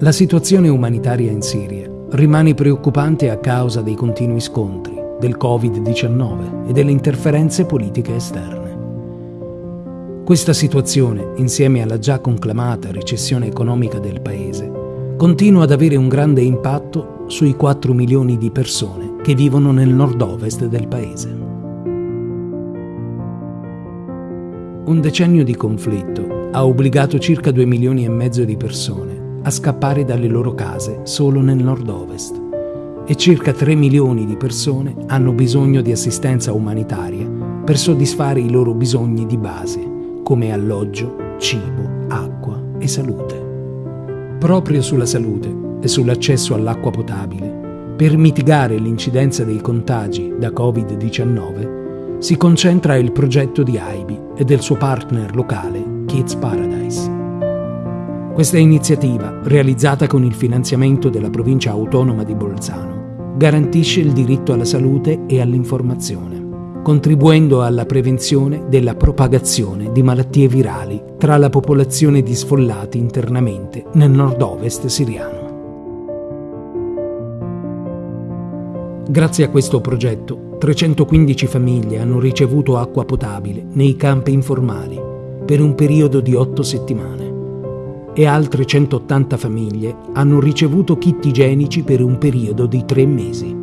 La situazione umanitaria in Siria rimane preoccupante a causa dei continui scontri, del Covid-19 e delle interferenze politiche esterne. Questa situazione, insieme alla già conclamata recessione economica del Paese, continua ad avere un grande impatto sui 4 milioni di persone che vivono nel nord-ovest del Paese. Un decennio di conflitto ha obbligato circa 2 milioni e mezzo di persone a scappare dalle loro case solo nel nord-ovest e circa 3 milioni di persone hanno bisogno di assistenza umanitaria per soddisfare i loro bisogni di base, come alloggio, cibo, acqua e salute. Proprio sulla salute e sull'accesso all'acqua potabile, per mitigare l'incidenza dei contagi da Covid-19, si concentra il progetto di AIBI e del suo partner locale Kids Paradise. Questa iniziativa, realizzata con il finanziamento della provincia autonoma di Bolzano, garantisce il diritto alla salute e all'informazione, contribuendo alla prevenzione della propagazione di malattie virali tra la popolazione di sfollati internamente nel nord-ovest siriano. Grazie a questo progetto 315 famiglie hanno ricevuto acqua potabile nei campi informali per un periodo di 8 settimane e altre 180 famiglie hanno ricevuto kit igienici per un periodo di 3 mesi.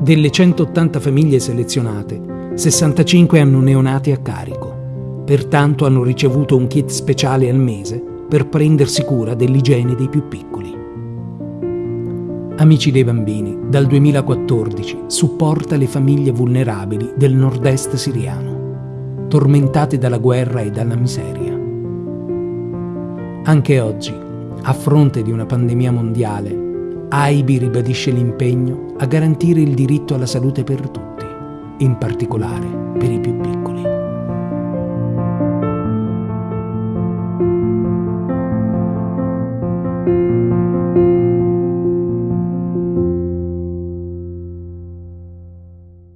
Delle 180 famiglie selezionate, 65 hanno neonati a carico, pertanto hanno ricevuto un kit speciale al mese per prendersi cura dell'igiene dei più piccoli. Amici dei bambini, dal 2014 supporta le famiglie vulnerabili del nord-est siriano, tormentate dalla guerra e dalla miseria. Anche oggi, a fronte di una pandemia mondiale, AIBI ribadisce l'impegno a garantire il diritto alla salute per tutti, in particolare per i più piccoli.